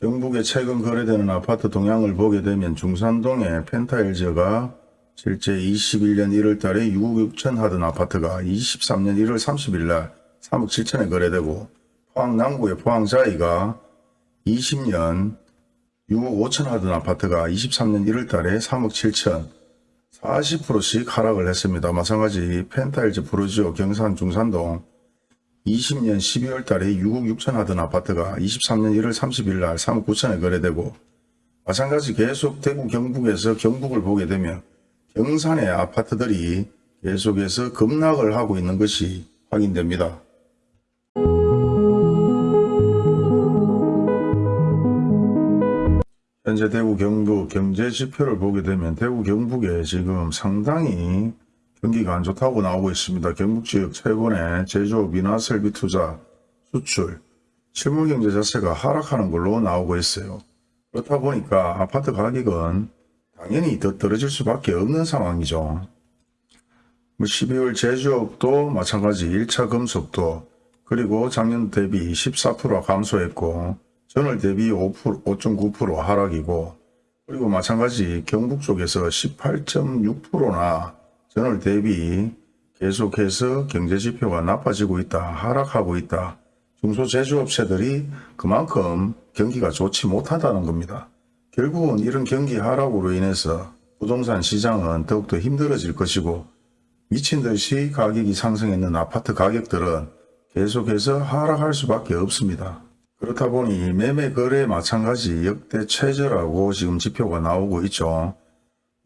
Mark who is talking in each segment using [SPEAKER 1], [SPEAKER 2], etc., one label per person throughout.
[SPEAKER 1] 경북에 최근 거래되는 아파트 동향을 보게 되면 중산동의 펜타일즈가 실제 21년 1월 달에 6억 6천 하던 아파트가 23년 1월 30일 날 3억 7천에 거래되고 포항 남구의 포항자이가 20년 6억 5천 하던 아파트가 23년 1월 달에 3억 7천 40%씩 하락을 했습니다. 마찬가지 펜타일즈 프로지오 경산 중산동 20년 12월 달에 6억 6천 하던 아파트가 23년 1월 30일 날 3억 9천에 거래되고 마찬가지 계속 대구 경북에서 경북을 보게 되면 경산의 아파트들이 계속해서 급락을 하고 있는 것이 확인됩니다. 현재 대구 경북 경제 지표를 보게 되면 대구 경북에 지금 상당히 경기가 안 좋다고 나오고 있습니다. 경북 지역 최근에 제조업 인하 설비 투자, 수출, 실물 경제 자체가 하락하는 걸로 나오고 있어요. 그렇다 보니까 아파트 가격은 당연히 더 떨어질 수밖에 없는 상황이죠. 뭐 12월 제조업도 마찬가지 1차 금속도 그리고 작년 대비 14% 감소했고 전월 대비 5%, 5.9% 하락이고 그리고 마찬가지 경북 쪽에서 18.6%나 전월 대비 계속해서 경제지표가 나빠지고 있다, 하락하고 있다. 중소제조업체들이 그만큼 경기가 좋지 못하다는 겁니다. 결국은 이런 경기 하락으로 인해서 부동산 시장은 더욱더 힘들어질 것이고 미친 듯이 가격이 상승했는 아파트 가격들은 계속해서 하락할 수밖에 없습니다. 그렇다 보니 매매 거래 마찬가지 역대 최저라고 지금 지표가 나오고 있죠.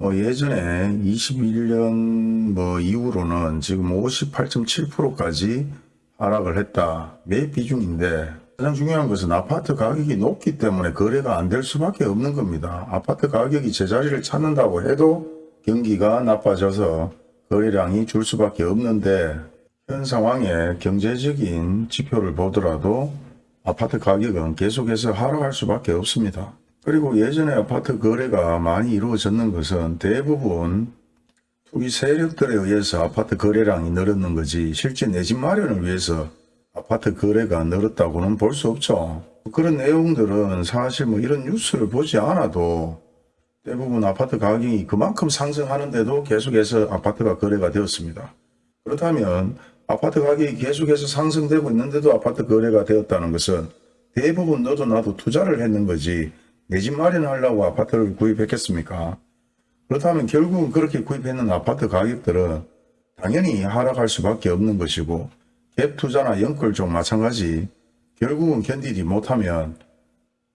[SPEAKER 1] 어, 예전에 21년 뭐 이후로는 지금 58.7%까지 하락을 했다. 매 비중인데 가장 중요한 것은 아파트 가격이 높기 때문에 거래가 안 될 수밖에 없는 겁니다. 아파트 가격이 제자리를 찾는다고 해도 경기가 나빠져서 거래량이 줄 수밖에 없는데 현 상황에 경제적인 지표를 보더라도 아파트 가격은 계속해서 하락할 수밖에 없습니다. 그리고 예전에 아파트 거래가 많이 이루어졌는 것은 대부분 투기 세력들에 의해서 아파트 거래량이 늘었는 거지 실제 내 집 마련을 위해서 아파트 거래가 늘었다고는 볼 수 없죠. 그런 내용들은 사실 뭐 이런 뉴스를 보지 않아도 대부분 아파트 가격이 그만큼 상승하는데도 계속해서 아파트가 거래가 되었습니다. 그렇다면 아파트 가격이 계속해서 상승되고 있는데도 아파트 거래가 되었다는 것은 대부분 너도 나도 투자를 했는 거지 내 집 마련하려고 아파트를 구입했겠습니까? 그렇다면 결국은 그렇게 구입했는 아파트 가격들은 당연히 하락할 수밖에 없는 것이고 갭 투자나 연끌 쪽 마찬가지 결국은 견디지 못하면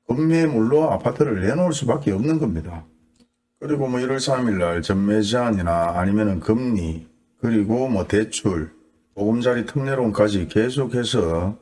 [SPEAKER 1] 급매물로 아파트를 내놓을 수밖에 없는 겁니다. 그리고 뭐 1월 3일 날 전매 제한이나 아니면 은 금리 그리고 뭐 대출 보금자리 특례론까지 계속해서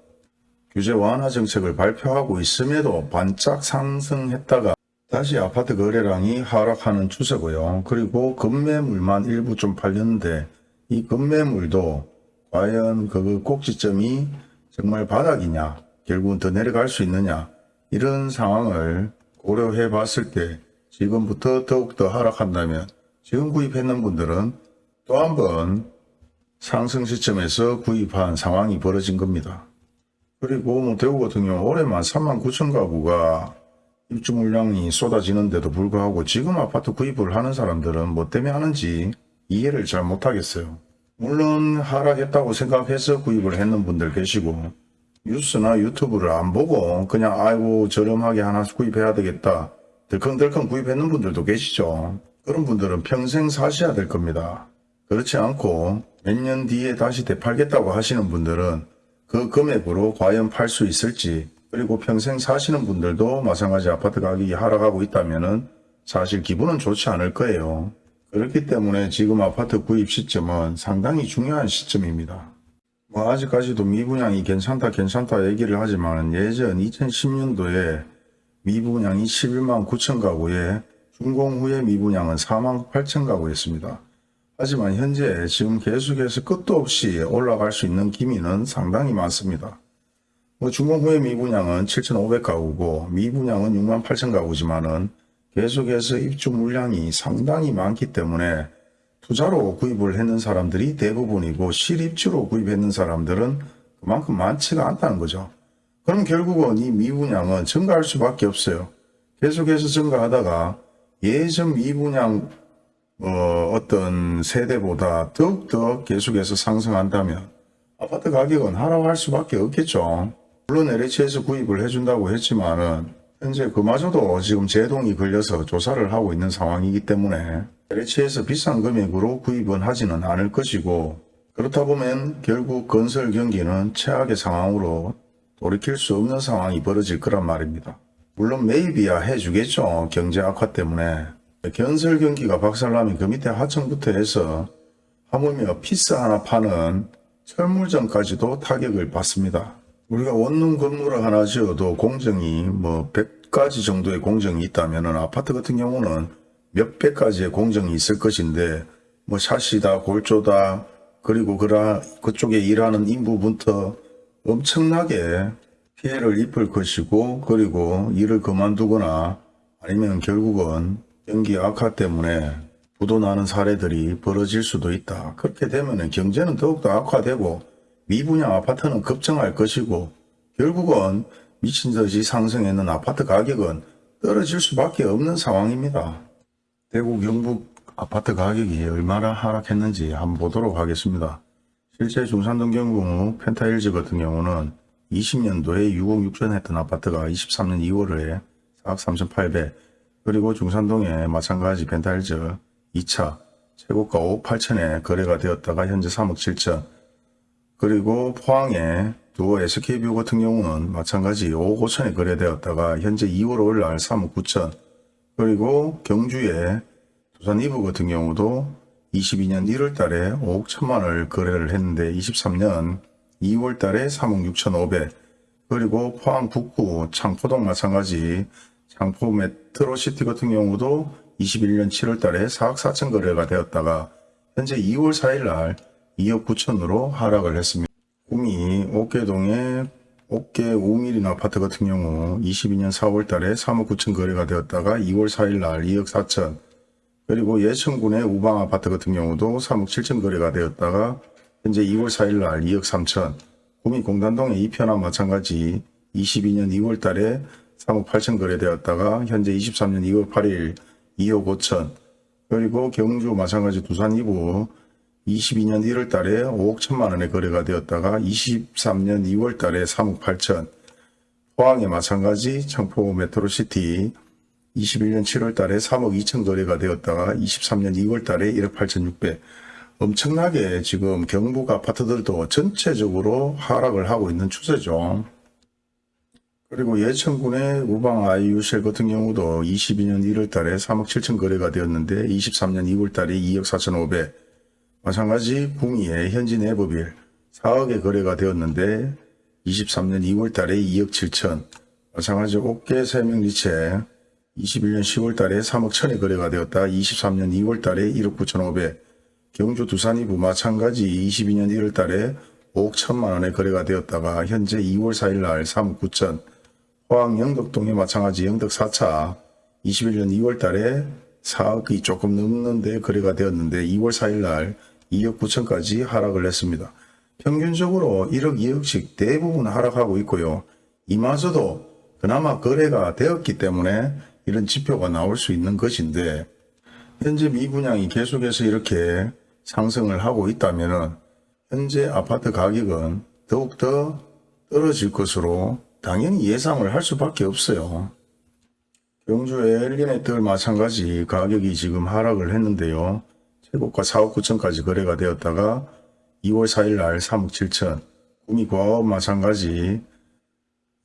[SPEAKER 1] 규제 완화 정책을 발표하고 있음에도 반짝 상승했다가 다시 아파트 거래량이 하락하는 추세고요. 그리고 급매물만 일부 좀 팔렸는데 이 급매물도 과연 그 꼭지점이 정말 바닥이냐 결국은 더 내려갈 수 있느냐 이런 상황을 고려해 봤을 때 지금부터 더욱더 하락한다면 지금 구입했는 분들은 또 한 번 상승 시점에서 구입한 상황이 벌어진 겁니다. 그리고 뭐 대구 같은 경우 올해만 3만 9천 가구가 입주 물량이 쏟아지는데도 불구하고 지금 아파트 구입을 하는 사람들은 뭐 때문에 하는지 이해를 잘 못하겠어요. 물론 하락했다고 생각해서 구입을 했는 분들 계시고 뉴스나 유튜브를 안 보고 그냥 아이고 저렴하게 하나 구입해야 되겠다 덜컹덜컹 구입했는 분들도 계시죠. 그런 분들은 평생 사셔야 될 겁니다. 그렇지 않고 몇 년 뒤에 다시 되팔겠다고 하시는 분들은 그 금액으로 과연 팔 수 있을지 그리고 평생 사시는 분들도 마찬가지 아파트 가격이 하락하고 있다면 사실 기분은 좋지 않을 거예요. 그렇기 때문에 지금 아파트 구입 시점은 상당히 중요한 시점입니다. 뭐 아직까지도 미분양이 괜찮다 괜찮다 얘기를 하지만 예전 2010년도에 미분양이 11만 9천 가구에 준공 후에 미분양은 4만 8천 가구였습니다. 하지만 현재 지금 계속해서 끝도 없이 올라갈 수 있는 기미는 상당히 많습니다. 뭐 준공 후에 미분양은 7,500가구고 미분양은 6만 8천 가구지만은 계속해서 입주 물량이 상당히 많기 때문에 투자로 구입을 했는 사람들이 대부분이고 실입주로 구입했는 사람들은 그만큼 많지가 않다는 거죠. 그럼 결국은 이 미분양은 증가할 수밖에 없어요. 계속해서 증가하다가 예전 미분양 어, 어떤 세대보다 더욱더 계속해서 상승한다면 아파트 가격은 하락할 수밖에 없겠죠. 물론 LH에서 구입을 해준다고 했지만 은 현재 그마저도 지금 제동이 걸려서 조사를 하고 있는 상황이기 때문에 LH에서 비싼 금액으로 구입은 하지는 않을 것이고 그렇다 보면 결국 건설 경기는 최악의 상황으로 돌이킬 수 없는 상황이 벌어질 거란 말입니다. 물론 매입이야 해주겠죠. 경제 악화 때문에. 건설 경기가 박살나면 그 밑에 하청부터 해서 하물며 피스 하나 파는 철물점까지도 타격을 받습니다. 우리가 원룸 건물을 하나 지어도 공정이 뭐 100가지 정도의 공정이 있다면 아파트 같은 경우는 몇백 가지의 공정이 있을 것인데 뭐 샷이다 골조다 그리고 그라 그쪽에 일하는 인부부터 엄청나게 피해를 입을 것이고 그리고 일을 그만두거나 아니면 결국은 경기 악화 때문에 부도나는 사례들이 벌어질 수도 있다. 그렇게 되면 경제는 더욱더 악화되고 미분양 아파트는 급증할 것이고 결국은 미친 듯이 상승했는 아파트 가격은 떨어질 수밖에 없는 상황입니다. 대구 경북 아파트 가격이 얼마나 하락했는지 한번 보도록 하겠습니다. 실제 중산동 경북 펜타힐즈 같은 경우는 20년도에 6억 6천 했던 아파트가 23년 2월에 4억 3,800 그리고 중산동에 마찬가지 펜타힐즈 2차 최고가 5억 8천에 거래가 되었다가 현재 3억 7천. 그리고 포항에 두호 SK뷰 같은 경우는 마찬가지 5억 5천에 거래되었다가 현재 2월 5일 날 3억 9천. 그리고 경주에 두산 위브 같은 경우도 22년 1월 달에 5억 1천만 원을 거래를 했는데 23년 2월 달에 3억 6천 5백. 그리고 포항 북구 창포동 마찬가지 창포 메트로시티 같은 경우도 21년 7월 달에 4억 4천 거래가 되었다가 현재 2월 4일 날 2억 9천으로 하락을 했습니다. 구미 옥계동의 옥계 우미린 아파트 같은 경우 22년 4월 달에 3억 9천 거래가 되었다가 2월 4일 날 2억 4천 그리고 예천군의 우방 아파트 같은 경우도 3억 7천 거래가 되었다가 현재 2월 4일 날 2억 3천 구미 공단동의 이편한 마찬가지 22년 2월 달에 3억 8천 거래되었다가 현재 23년 2월 8일 2억 5천. 그리고 경주 마찬가지 두산 위브 22년 1월 달에 5억 1천만 원에 거래가 되었다가 23년 2월 달에 3억 8천. 포항에 마찬가지 창포 메트로시티 21년 7월 달에 3억 2천 거래가 되었다가 23년 2월 달에 1억 8천 6백. 엄청나게 지금 경북 아파트들도 전체적으로 하락을 하고 있는 추세죠. 그리고 예천군의 우방 아이유셀 같은 경우도 22년 1월 달에 3억 7천 거래가 되었는데 23년 2월 달에 2억 4천 5백. 마찬가지 궁이의 현진 에버빌 4억에 거래가 되었는데 23년 2월 달에 2억 7천. 마찬가지 옥계 세명리체 21년 10월 달에 3억 천에 거래가 되었다. 23년 2월 달에 1억 9천 5백. 경주 두산이부 마찬가지 22년 1월 달에 5억 1천만 원에 거래가 되었다가 현재 2월 4일 날 3억 9천 포항 영덕동에 마찬가지 영덕 4차 21년 2월 달에 4억이 조금 넘는데 거래가 되었는데 2월 4일 날 2억 9천까지 하락을 했습니다. 평균적으로 1억 2억씩 대부분 하락하고 있고요. 이마저도 그나마 거래가 되었기 때문에 이런 지표가 나올 수 있는 것인데 현재 미분양이 계속해서 이렇게 상승을 하고 있다면 현재 아파트 가격은 더욱더 떨어질 것으로 당연히 예상을 할 수밖에 없어요. 경주의 엘리네틀 마찬가지 가격이 지금 하락을 했는데요. 최고가 4억 9천까지 거래가 되었다가 2월 4일 날 3억 7천 구미과업 마찬가지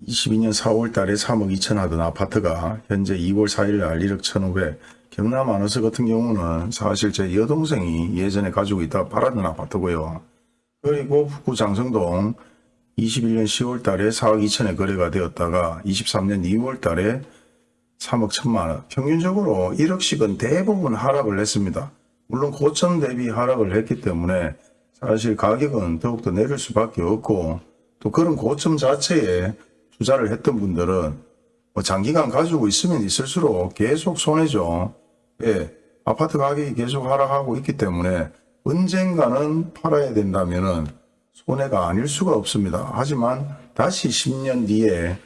[SPEAKER 1] 22년 4월 달에 3억 2천 하던 아파트가 현재 2월 4일 날 1억 1,500 경남 아너스 같은 경우는 사실 제 여동생이 예전에 가지고 있다 팔았던 아파트고요. 그리고 북구 장성동 21년 10월 달에 4억 2천에 거래가 되었다가 23년 2월 달에 3억 1천만 원. 평균적으로 1억씩은 대부분 하락을 했습니다. 물론 고점 대비 하락을 했기 때문에 사실 가격은 더욱더 내릴 수밖에 없고 또 그런 고점 자체에 투자를 했던 분들은 뭐 장기간 가지고 있으면 있을수록 계속 손해죠. 예, 아파트 가격이 계속 하락하고 있기 때문에 언젠가는 팔아야 된다면은 손해가 아닐 수가 없습니다. 하지만 다시 10년 뒤에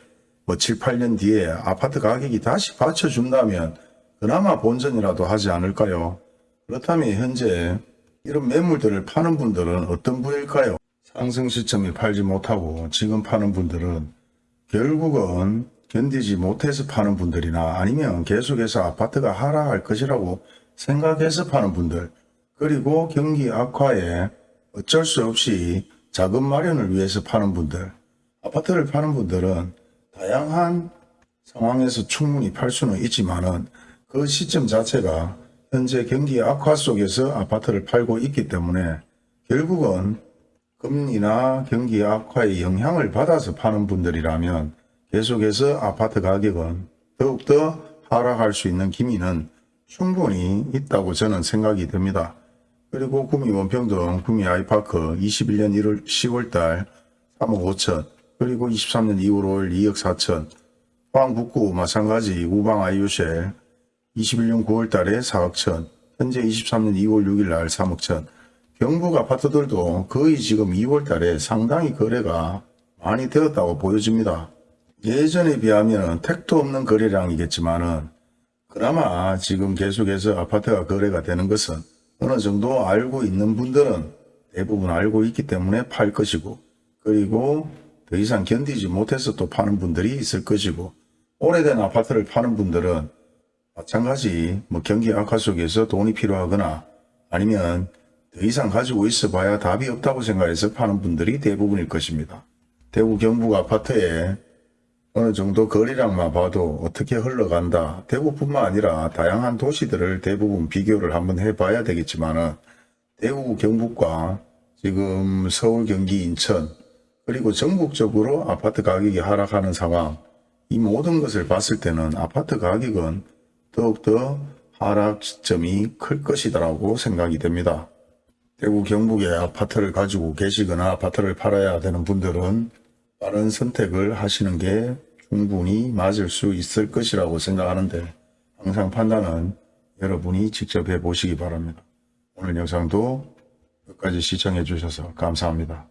[SPEAKER 1] 뭐 7, 8년 뒤에 아파트 가격이 다시 받쳐준다면 그나마 본전이라도 하지 않을까요? 그렇다면 현재 이런 매물들을 파는 분들은 어떤 분일까요? 상승 시점에 팔지 못하고 지금 파는 분들은 결국은 견디지 못해서 파는 분들이나 아니면 계속해서 아파트가 하락할 것이라고 생각해서 파는 분들 그리고 경기 악화에 어쩔 수 없이 자금 마련을 위해서 파는 분들 아파트를 파는 분들은 다양한 상황에서 충분히 팔 수는 있지만 은 그 시점 자체가 현재 경기 악화 속에서 아파트를 팔고 있기 때문에 결국은 금리나 경기 악화의 영향을 받아서 파는 분들이라면 계속해서 아파트 가격은 더욱더 하락할 수 있는 기미는 충분히 있다고 저는 생각이 됩니다. 그리고 구미 원평동 구미 아이파크 21년 1월 10월달 3억 5천 그리고 23년 2월 5일 2억 4천 포항 북구 마찬가지 우방 아이유쉘 21년 9월달에 4억 천 현재 23년 2월 6일날 3억 천 경북 아파트들도 거의 지금 2월달에 상당히 거래가 많이 되었다고 보여집니다. 예전에 비하면 택도 없는 거래량이겠지만은 그나마 지금 계속해서 아파트가 거래가 되는 것은 어느 정도 알고 있는 분들은 대부분 알고 있기 때문에 팔 것이고 그리고 더 이상 견디지 못해서 또 파는 분들이 있을 것이고 오래된 아파트를 파는 분들은 마찬가지 뭐 경기 악화 속에서 돈이 필요하거나 아니면 더 이상 가지고 있어 봐야 답이 없다고 생각해서 파는 분들이 대부분일 것입니다. 대구 경북 아파트에 어느 정도 거리량만 봐도 어떻게 흘러간다. 대구뿐만 아니라 다양한 도시들을 대부분 비교를 한번 해봐야 되겠지만 은 대구 경북과 지금 서울 경기 인천 그리고 전국적으로 아파트 가격이 하락하는 상황 이 모든 것을 봤을 때는 아파트 가격은 더욱더 하락 시점이 클 것이라고 생각이 됩니다. 대구 경북에 아파트를 가지고 계시거나 아파트를 팔아야 되는 분들은 빠른 선택을 하시는 게 충분히 맞을 수 있을 것이라고 생각하는데 항상 판단은 여러분이 직접 해보시기 바랍니다. 오늘 영상도 끝까지 시청해 주셔서 감사합니다.